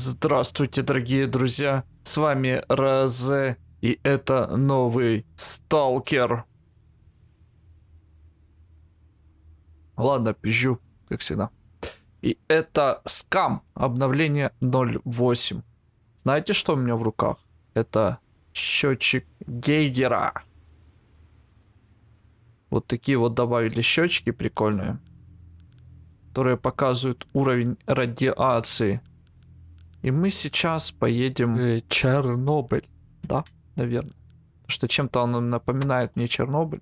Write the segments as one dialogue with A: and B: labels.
A: Здравствуйте, дорогие друзья. С вами Розе, и это новый Сталкер. Ладно, пизжу, как всегда. И это скам, обновление 0.8. Знаете, что у меня в руках? Это счетчик Гейгера. Вот такие вот добавили счетчики прикольные, которые показывают уровень радиации и мы сейчас поедем в Чернобыль. Да, наверное. Что чем-то он напоминает мне Чернобыль.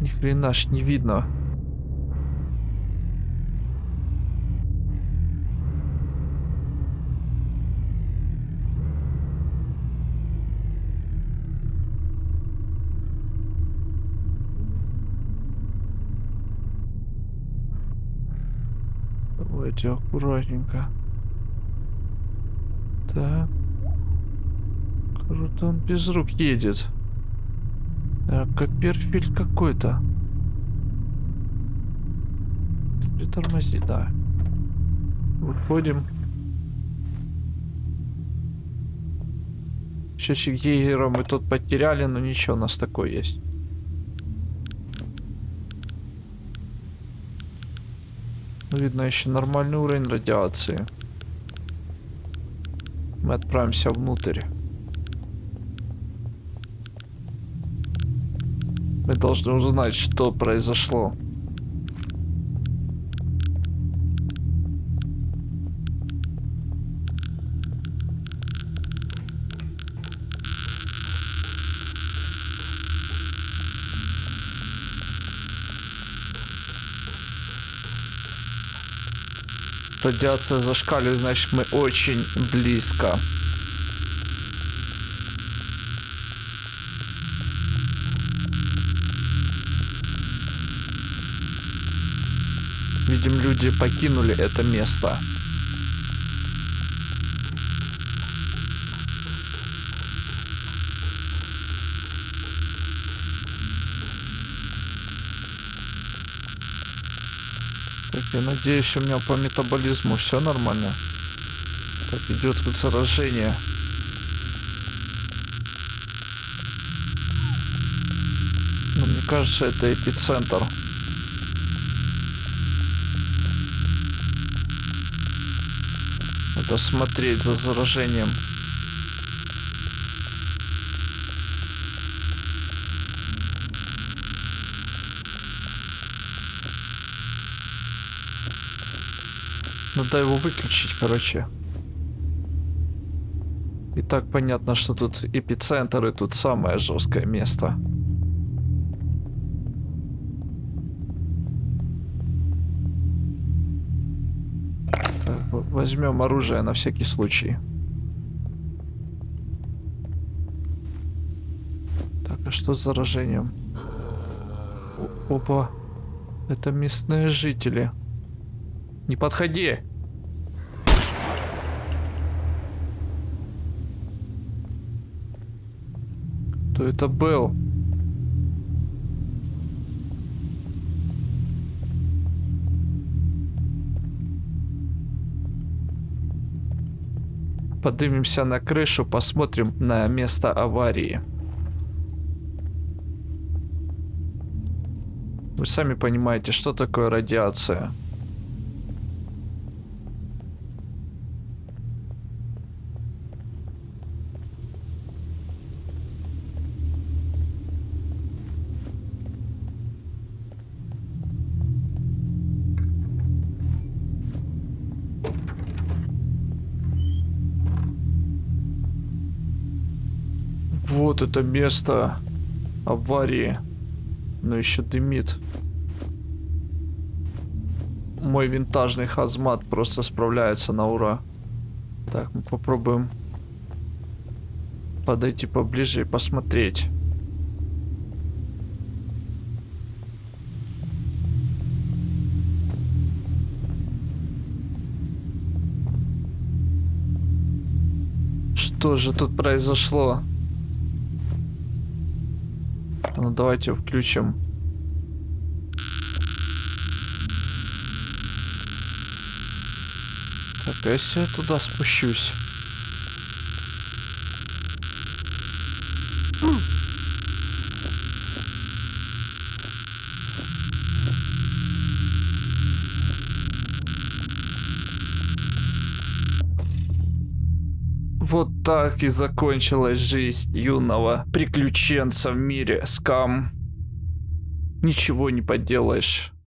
A: Ни хрена ж не видно. Давайте аккуратненько. Так. Круто он без рук едет. Так, Копперфильд какой-то. Притормози, да. Выходим. Счетчик Гейгера мы тут потеряли, но ничего, у нас такой есть. Ну, видно еще нормальный уровень радиации. Мы отправимся внутрь. Мы должны узнать, что произошло. Радиация зашкаливает, значит мы очень близко. Видим, люди покинули это место. Так, я надеюсь, у меня по метаболизму все нормально. Так, идет заражение. Но мне кажется, это эпицентр. Надо смотреть за заражением. Надо его выключить, короче. И так понятно, что тут эпицентр и тут самое жесткое место. Так, возьмем оружие на всякий случай. Так, а что с заражением? Опа. Это местные жители. Не подходи. Кто это был? Поднимемся на крышу, посмотрим на место аварии. Вы сами понимаете, что такое радиация. Вот это место аварии. Но еще дымит. Мой винтажный хазмат просто справляется на ура. Так, мы попробуем подойти поближе и посмотреть. Что же тут произошло? Ну давайте включим. Так, а если я туда спущусь? Вот так и закончилась жизнь юного приключенца в мире скам. Ничего не поделаешь.